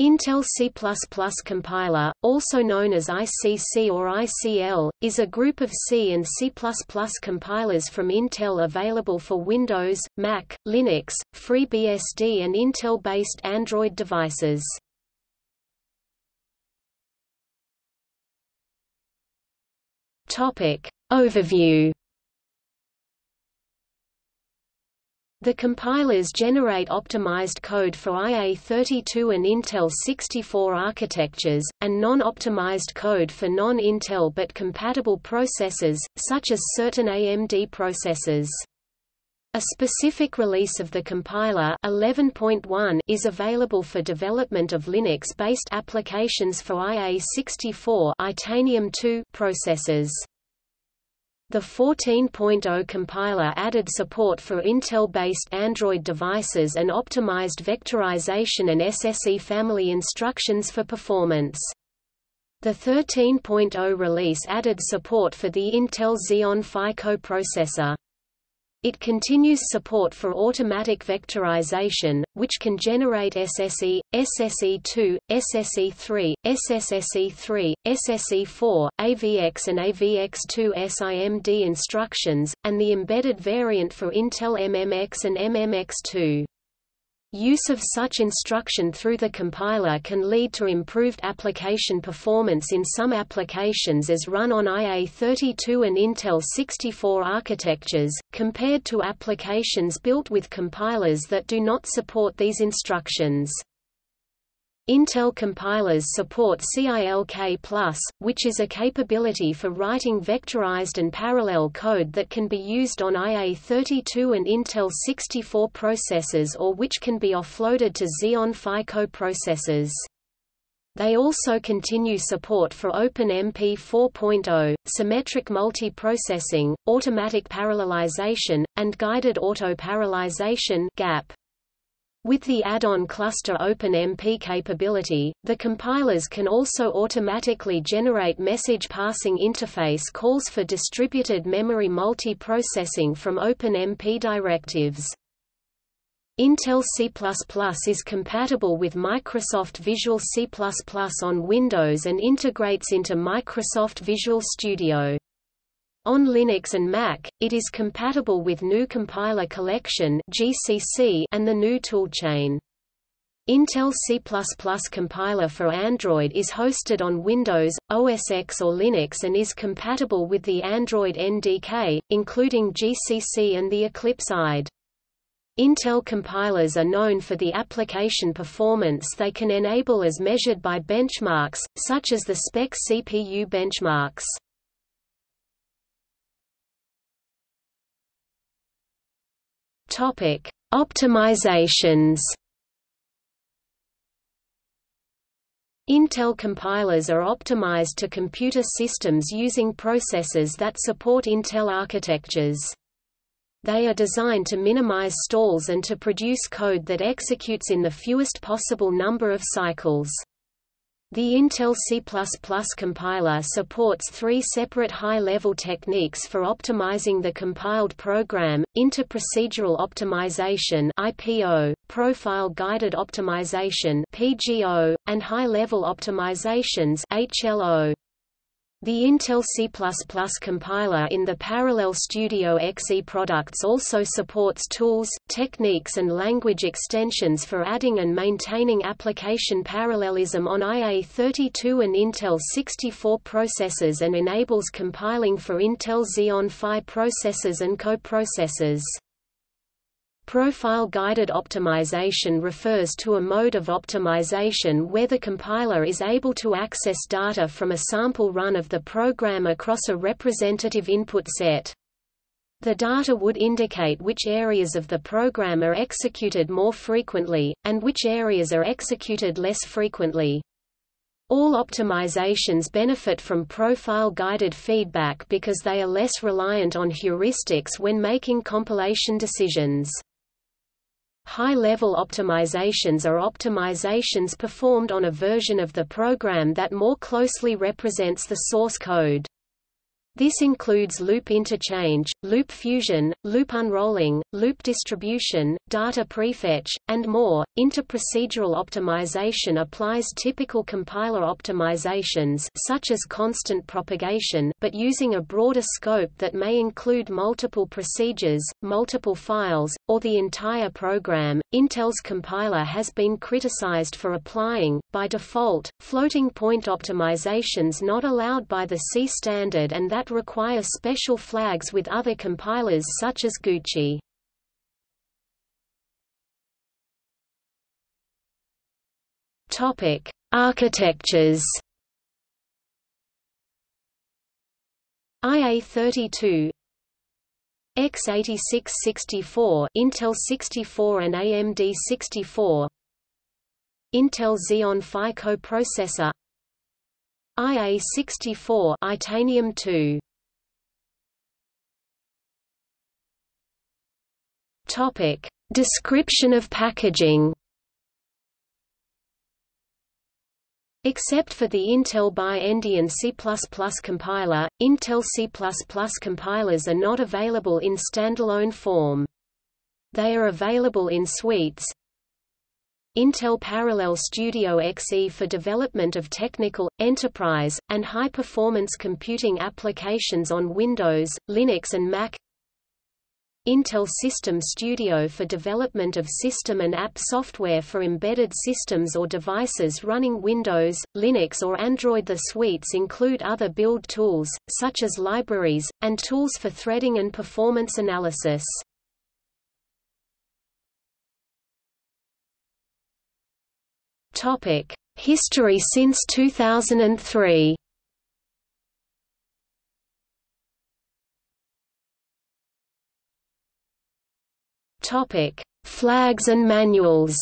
Intel C++ compiler, also known as ICC or ICL, is a group of C and C++ compilers from Intel available for Windows, Mac, Linux, FreeBSD and Intel-based Android devices. Overview The compilers generate optimized code for IA32 and Intel 64 architectures, and non-optimized code for non-Intel but compatible processors, such as certain AMD processors. A specific release of the compiler 11.1 is available for development of Linux-based applications for IA64 Itanium 2 processors. The 14.0 compiler added support for Intel-based Android devices and optimized vectorization and SSE family instructions for performance. The 13.0 release added support for the Intel Xeon Phi coprocessor. It continues support for automatic vectorization, which can generate SSE, SSE2, SSE3, SSSE3, SSE4, AVX and AVX2 SIMD instructions, and the embedded variant for Intel MMX and MMX2. Use of such instruction through the compiler can lead to improved application performance in some applications as run on IA32 and Intel 64 architectures, compared to applications built with compilers that do not support these instructions. Intel compilers support CILK+, which is a capability for writing vectorized and parallel code that can be used on IA32 and Intel 64 processors or which can be offloaded to Xeon Phi coprocessors. They also continue support for OpenMP 4.0, symmetric multiprocessing, automatic parallelization, and guided auto-parallelization GAP. With the add-on cluster OpenMP capability, the compilers can also automatically generate message passing interface calls for distributed memory multiprocessing from OpenMP directives. Intel C++ is compatible with Microsoft Visual C++ on Windows and integrates into Microsoft Visual Studio. On Linux and Mac, it is compatible with GNU Compiler Collection (GCC) and the GNU Toolchain. Intel C++ compiler for Android is hosted on Windows, OS X or Linux and is compatible with the Android NDK, including GCC and the Eclipse IDE. Intel compilers are known for the application performance they can enable as measured by benchmarks, such as the SPEC CPU benchmarks. Topic: Optimizations. Intel compilers are optimized to computer systems using processors that support Intel architectures. They are designed to minimize stalls and to produce code that executes in the fewest possible number of cycles. The Intel C++ compiler supports three separate high-level techniques for optimizing the compiled program, interprocedural optimization IPO, profile-guided optimization PGO, and high-level optimizations HLO. The Intel C++ compiler in the Parallel Studio XE products also supports tools, techniques and language extensions for adding and maintaining application parallelism on IA32 and Intel 64 processors and enables compiling for Intel Xeon Phi processors and coprocessors. Profile-guided optimization refers to a mode of optimization where the compiler is able to access data from a sample run of the program across a representative input set. The data would indicate which areas of the program are executed more frequently, and which areas are executed less frequently. All optimizations benefit from profile-guided feedback because they are less reliant on heuristics when making compilation decisions. High-level optimizations are optimizations performed on a version of the program that more closely represents the source code. This includes loop interchange, loop fusion, loop unrolling, loop distribution, data prefetch, and more. Interprocedural optimization applies typical compiler optimizations such as constant propagation, but using a broader scope that may include multiple procedures, multiple files, or the entire program. Intel's compiler has been criticized for applying, by default, floating point optimizations not allowed by the C standard and that require special flags with other compilers such as GCC. Topic: Architectures. IA32 x86-64 Intel 64 and AMD 64 Intel Xeon Phi coprocessor IA64 Itanium 2 Topic. Description of packaging. Except for the Intel Bi-Endian C++ compiler, Intel C++ compilers are not available in standalone form. They are available in suites, Intel Parallel Studio XE for development of technical, enterprise, and high-performance computing applications on Windows, Linux and Mac Intel System Studio for development of system and app software for embedded systems or devices running Windows, Linux or Android. The suites include other build tools, such as libraries, and tools for threading and performance analysis. Topic: History since 2003. Topic: Flags and manuals.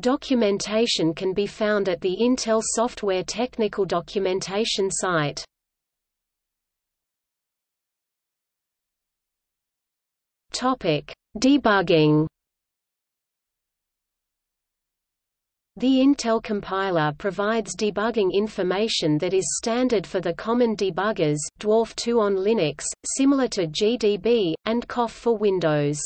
Documentation can be found at the Intel Software Technical Documentation site. Topic: Debugging. The Intel compiler provides debugging information that is standard for the common debuggers Dwarf 2 on Linux, similar to GDB, and COFF for Windows.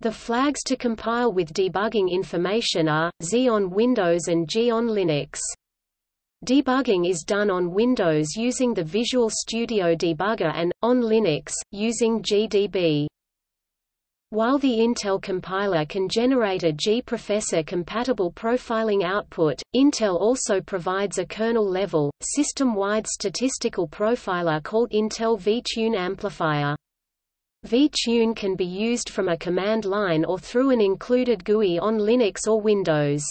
The flags to compile with debugging information are, Z on Windows and G on Linux. Debugging is done on Windows using the Visual Studio Debugger and, on Linux, using GDB. While the Intel compiler can generate a gprofessor-compatible profiling output, Intel also provides a kernel-level, system-wide statistical profiler called Intel vTune Amplifier. vTune can be used from a command line or through an included GUI on Linux or Windows.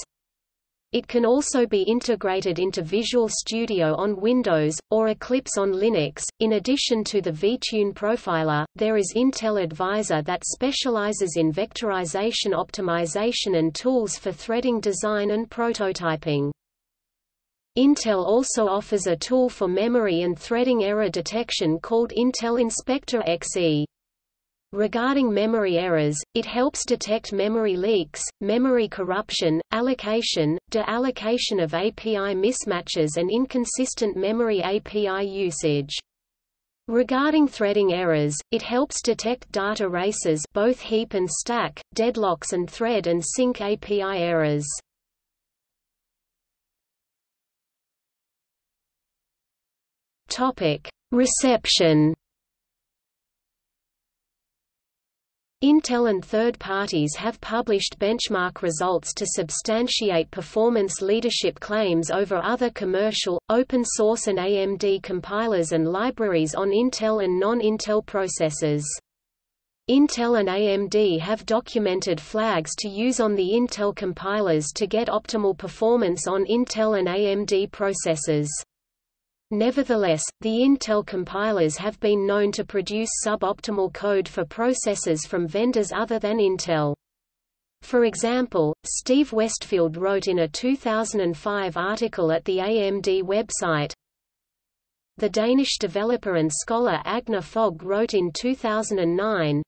It can also be integrated into Visual Studio on Windows, or Eclipse on Linux. In addition to the vTune profiler, there is Intel Advisor that specializes in vectorization optimization and tools for threading design and prototyping. Intel also offers a tool for memory and threading error detection called Intel Inspector XE. Regarding memory errors, it helps detect memory leaks, memory corruption, allocation, de-allocation of API mismatches and inconsistent memory API usage. Regarding threading errors, it helps detect data races both heap and stack, deadlocks and thread and sync API errors. Reception Intel and third parties have published benchmark results to substantiate performance leadership claims over other commercial, open-source and AMD compilers and libraries on Intel and non-Intel processors. Intel and AMD have documented flags to use on the Intel compilers to get optimal performance on Intel and AMD processors. Nevertheless, the Intel compilers have been known to produce suboptimal code for processors from vendors other than Intel. For example, Steve Westfield wrote in a 2005 article at the AMD website, The Danish developer and scholar Agner Fog wrote in 2009,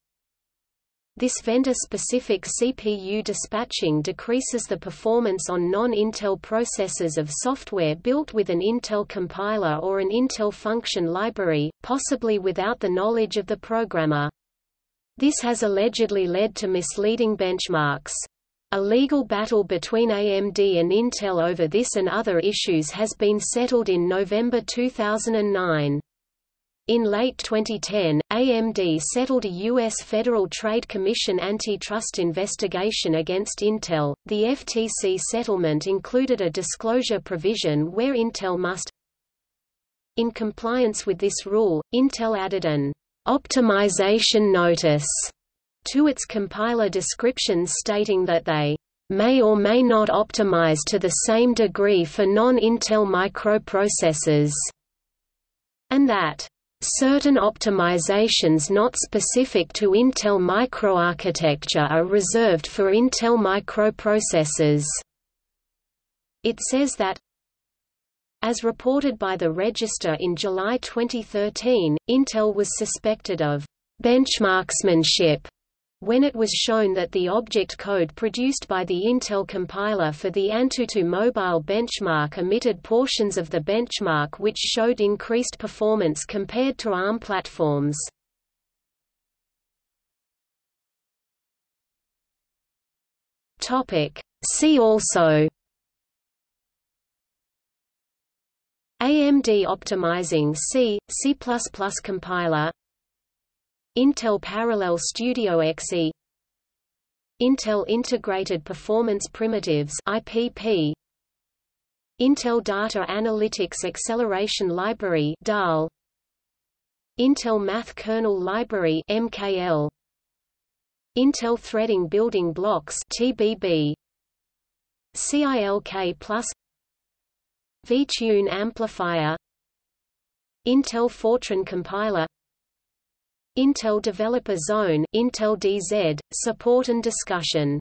This vendor-specific CPU dispatching decreases the performance on non-Intel processors of software built with an Intel compiler or an Intel function library, possibly without the knowledge of the programmer. This has allegedly led to misleading benchmarks. A legal battle between AMD and Intel over this and other issues has been settled in November 2009. In late 2010, AMD settled a U.S. Federal Trade Commission antitrust investigation against Intel. The FTC settlement included a disclosure provision where Intel must In compliance with this rule, Intel added an optimization notice to its compiler descriptions stating that they may or may not optimize to the same degree for non-Intel microprocessors, and that Certain optimizations not specific to Intel microarchitecture are reserved for Intel microprocessors. It says that as reported by the Register in July 2013, Intel was suspected of benchmarksmanship when it was shown that the object code produced by the Intel compiler for the Antutu mobile benchmark omitted portions of the benchmark which showed increased performance compared to ARM platforms. See also AMD optimizing C, C++ compiler Intel Parallel Studio XE Intel Integrated Performance Primitives IPP Intel Data Analytics Acceleration Library DAL Intel Math Kernel Library MKL Intel Threading Building Blocks TBB CILK Plus. VTune Amplifier. Intel Fortran Compiler Intel Developer Zone Intel DZ, support and discussion